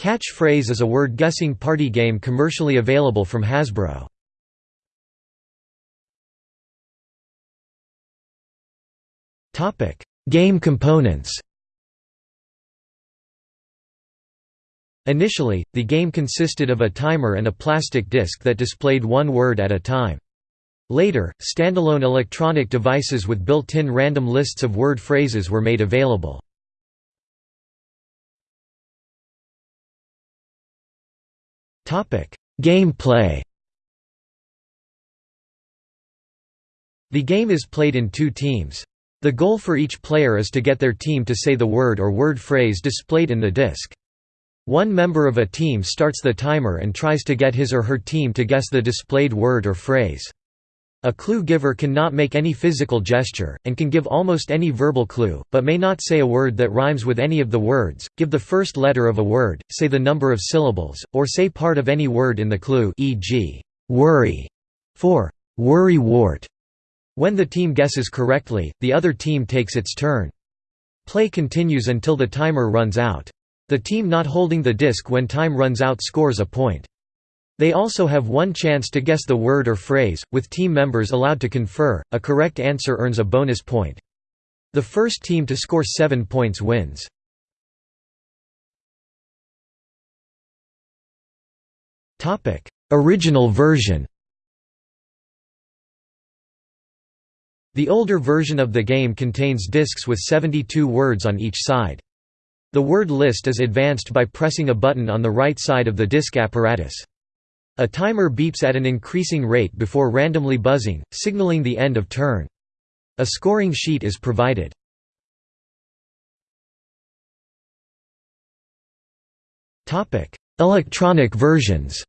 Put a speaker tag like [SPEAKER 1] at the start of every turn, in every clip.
[SPEAKER 1] Catch-phrase is a word-guessing party game commercially available from Hasbro. Game components Initially, the game consisted of a timer and a plastic disc that displayed one word at a time. Later, standalone electronic devices with built-in random lists of word phrases were made available. Gameplay The game is played in two teams. The goal for each player is to get their team to say the word or word phrase displayed in the disc. One member of a team starts the timer and tries to get his or her team to guess the displayed word or phrase. A clue giver cannot make any physical gesture, and can give almost any verbal clue, but may not say a word that rhymes with any of the words, give the first letter of a word, say the number of syllables, or say part of any word in the clue e.g., worry, for worry wart. When the team guesses correctly, the other team takes its turn. Play continues until the timer runs out. The team not holding the disc when time runs out scores a point. They also have one chance to guess the word or phrase, with team members allowed to confer. A correct answer earns a bonus point. The first team to score 7 points wins. Topic: Original version. The older version of the game contains discs with 72 words on each side. The word list is advanced by pressing a button on the right side of the disc apparatus. A timer beeps at an increasing rate before randomly buzzing, signaling the end of turn. A scoring sheet is provided. Electronic versions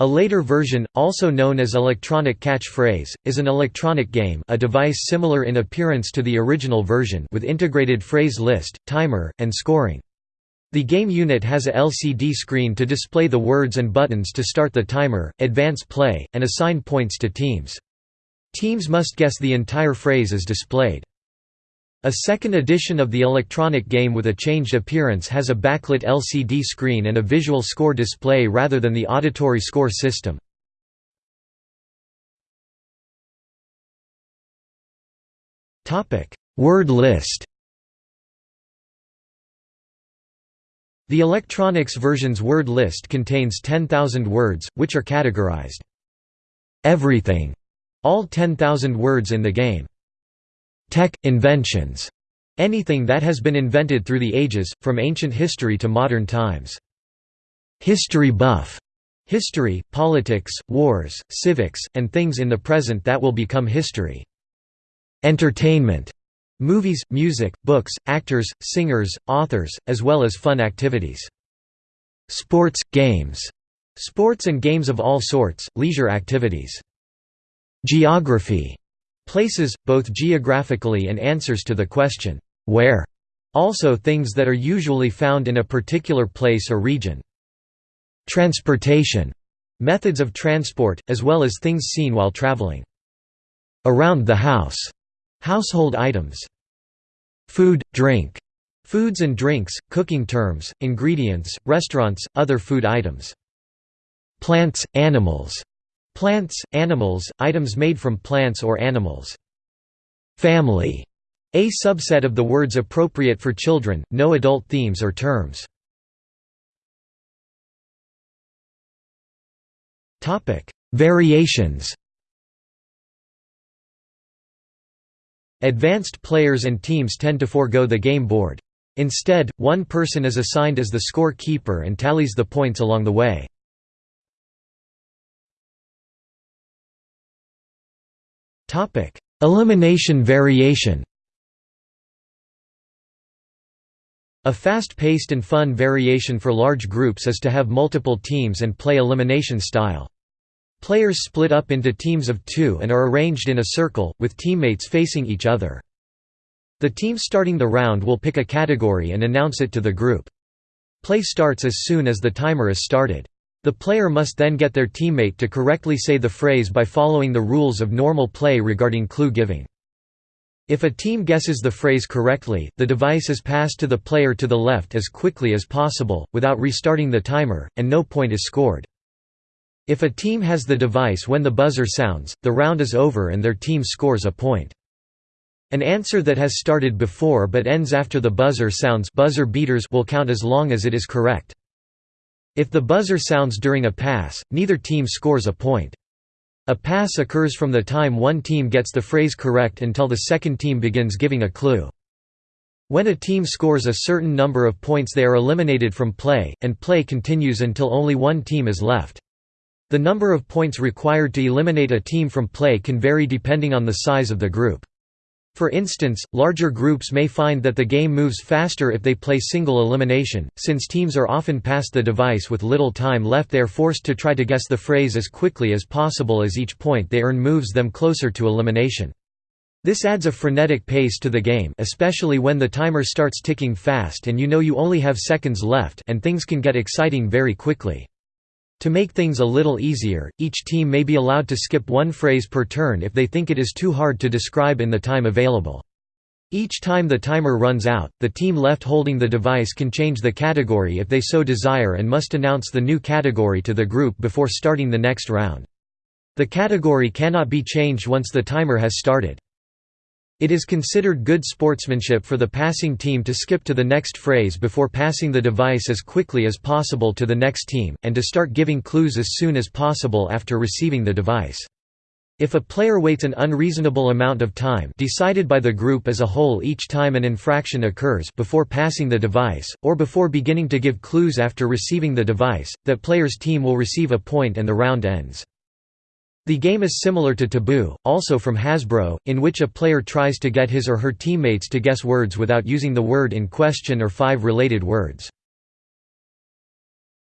[SPEAKER 1] A later version, also known as electronic catch-phrase, is an electronic game a device similar in appearance to the original version with integrated phrase list, timer, and scoring. The game unit has a LCD screen to display the words and buttons to start the timer, advance play, and assign points to teams. Teams must guess the entire phrase as displayed. A second edition of the electronic game with a changed appearance has a backlit LCD screen and a visual score display rather than the auditory score system. Word list The electronics version's word list contains 10,000 words, which are categorized. Everything, all 10,000 words in the game. Tech, inventions, anything that has been invented through the ages, from ancient history to modern times. History buff, history, politics, wars, civics, and things in the present that will become history. Entertainment, Movies, music, books, actors, singers, authors, as well as fun activities. Sports, games. Sports and games of all sorts, leisure activities. Geography. Places, both geographically and answers to the question, where? Also things that are usually found in a particular place or region. Transportation. Methods of transport, as well as things seen while traveling. Around the house Household items. Food, drink. Foods and drinks, cooking terms, ingredients, restaurants, other food items. Plants, animals. Plants, animals, items made from plants or animals. Family. A subset of the words appropriate for children, no adult themes or terms. Variations Advanced players and teams tend to forego the game board. Instead, one person is assigned as the score keeper and tallies the points along the way. Elimination variation A fast-paced and fun variation for large groups is to have multiple teams and play elimination style. Players split up into teams of two and are arranged in a circle, with teammates facing each other. The team starting the round will pick a category and announce it to the group. Play starts as soon as the timer is started. The player must then get their teammate to correctly say the phrase by following the rules of normal play regarding clue giving. If a team guesses the phrase correctly, the device is passed to the player to the left as quickly as possible, without restarting the timer, and no point is scored. If a team has the device when the buzzer sounds, the round is over and their team scores a point. An answer that has started before but ends after the buzzer sounds buzzer beaters will count as long as it is correct. If the buzzer sounds during a pass, neither team scores a point. A pass occurs from the time one team gets the phrase correct until the second team begins giving a clue. When a team scores a certain number of points they are eliminated from play, and play continues until only one team is left. The number of points required to eliminate a team from play can vary depending on the size of the group. For instance, larger groups may find that the game moves faster if they play single elimination, since teams are often passed the device with little time left they are forced to try to guess the phrase as quickly as possible as each point they earn moves them closer to elimination. This adds a frenetic pace to the game especially when the timer starts ticking fast and you know you only have seconds left and things can get exciting very quickly. To make things a little easier, each team may be allowed to skip one phrase per turn if they think it is too hard to describe in the time available. Each time the timer runs out, the team left holding the device can change the category if they so desire and must announce the new category to the group before starting the next round. The category cannot be changed once the timer has started. It is considered good sportsmanship for the passing team to skip to the next phrase before passing the device as quickly as possible to the next team, and to start giving clues as soon as possible after receiving the device. If a player waits an unreasonable amount of time decided by the group as a whole each time an infraction occurs before passing the device, or before beginning to give clues after receiving the device, that player's team will receive a point and the round ends. The game is similar to Taboo, also from Hasbro, in which a player tries to get his or her teammates to guess words without using the word in question or five related words.